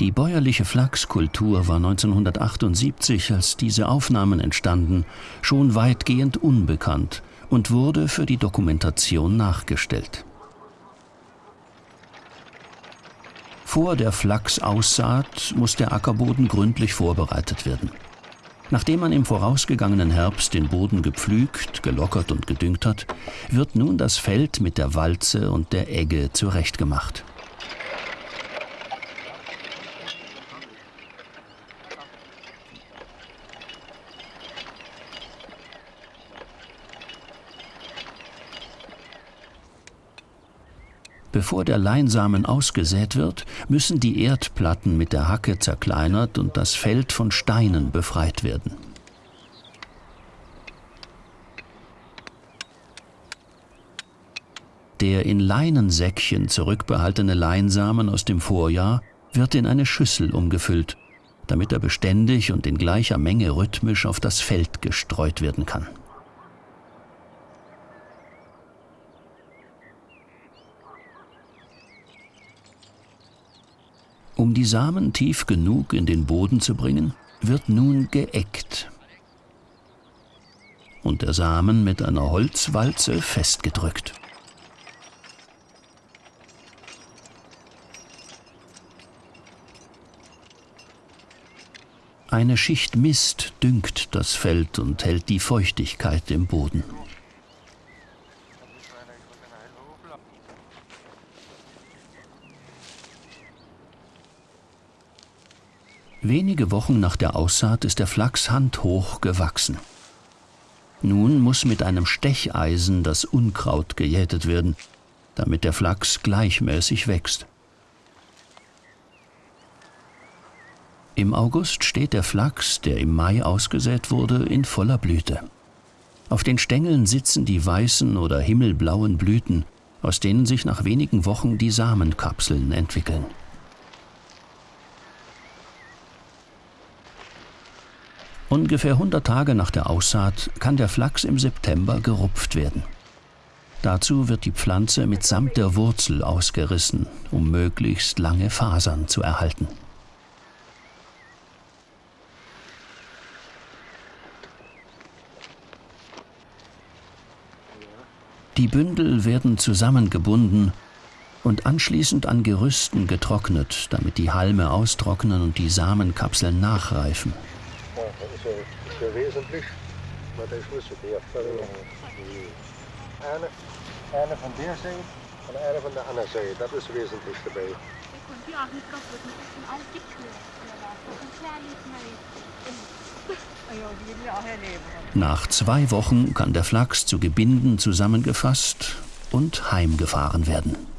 Die bäuerliche Flachskultur war 1978, als diese Aufnahmen entstanden, schon weitgehend unbekannt und wurde für die Dokumentation nachgestellt. Vor der Flachsaussaat muss der Ackerboden gründlich vorbereitet werden. Nachdem man im vorausgegangenen Herbst den Boden gepflügt, gelockert und gedüngt hat, wird nun das Feld mit der Walze und der Egge zurechtgemacht. Bevor der Leinsamen ausgesät wird, müssen die Erdplatten mit der Hacke zerkleinert und das Feld von Steinen befreit werden. Der in Leinensäckchen zurückbehaltene Leinsamen aus dem Vorjahr wird in eine Schüssel umgefüllt, damit er beständig und in gleicher Menge rhythmisch auf das Feld gestreut werden kann. Um die Samen tief genug in den Boden zu bringen, wird nun geeckt und der Samen mit einer Holzwalze festgedrückt. Eine Schicht Mist düngt das Feld und hält die Feuchtigkeit im Boden. Wenige Wochen nach der Aussaat ist der Flachs handhoch gewachsen. Nun muss mit einem Stecheisen das Unkraut gejätet werden, damit der Flachs gleichmäßig wächst. Im August steht der Flachs, der im Mai ausgesät wurde, in voller Blüte. Auf den Stängeln sitzen die weißen oder himmelblauen Blüten, aus denen sich nach wenigen Wochen die Samenkapseln entwickeln. Ungefähr 100 Tage nach der Aussaat kann der Flachs im September gerupft werden. Dazu wird die Pflanze mitsamt der Wurzel ausgerissen, um möglichst lange Fasern zu erhalten. Die Bündel werden zusammengebunden und anschließend an Gerüsten getrocknet, damit die Halme austrocknen und die Samenkapseln nachreifen sehr wesentlich, maar dat is niet der. Eine, eine von der Seite und eine von der anderen Seite, das ist wesentlich dabei. Nach zwei Wochen kann der Flachs zu Gebinden zusammengefasst und heimgefahren werden.